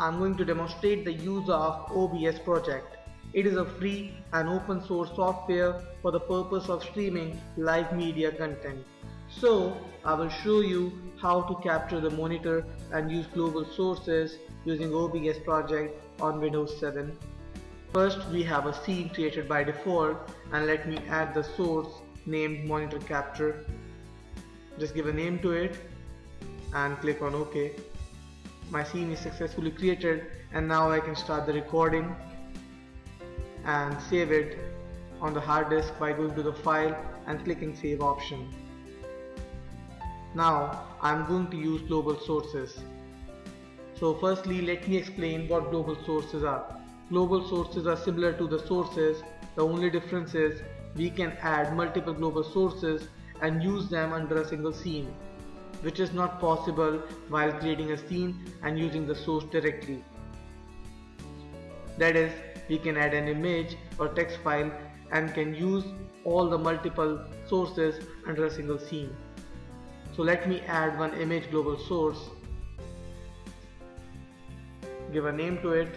I'm going to demonstrate the use of OBS project. It is a free and open source software for the purpose of streaming live media content. So I will show you how to capture the monitor and use global sources using OBS project on Windows 7. First we have a scene created by default and let me add the source named monitor capture. Just give a name to it and click on OK. My scene is successfully created and now I can start the recording and save it on the hard disk by going to the file and clicking save option. Now I'm going to use global sources. So firstly let me explain what global sources are. Global sources are similar to the sources, the only difference is we can add multiple global sources and use them under a single scene, which is not possible while creating a scene and using the source directly. That is, we can add an image or text file and can use all the multiple sources under a single scene. So let me add one image global source, give a name to it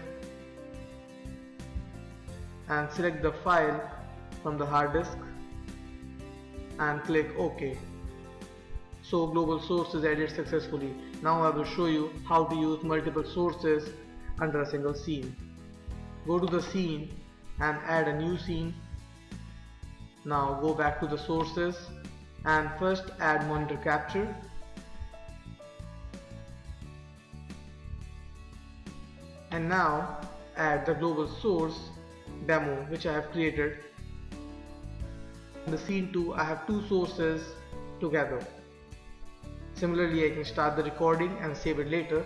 and select the file from the hard disk and click OK. So global source is added successfully. Now I will show you how to use multiple sources under a single scene. Go to the scene and add a new scene. Now go back to the sources and first add monitor capture and now add the global source demo which I have created in the scene 2 I have two sources together similarly I can start the recording and save it later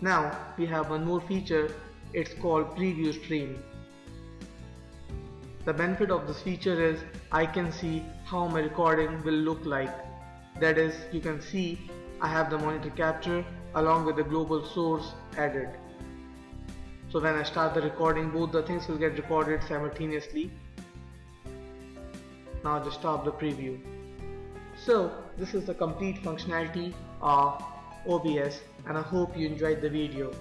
now we have one more feature it's called preview stream the benefit of this feature is I can see how my recording will look like. That is, you can see I have the monitor capture along with the global source added. So when I start the recording, both the things will get recorded simultaneously. Now just stop the preview. So this is the complete functionality of OBS and I hope you enjoyed the video.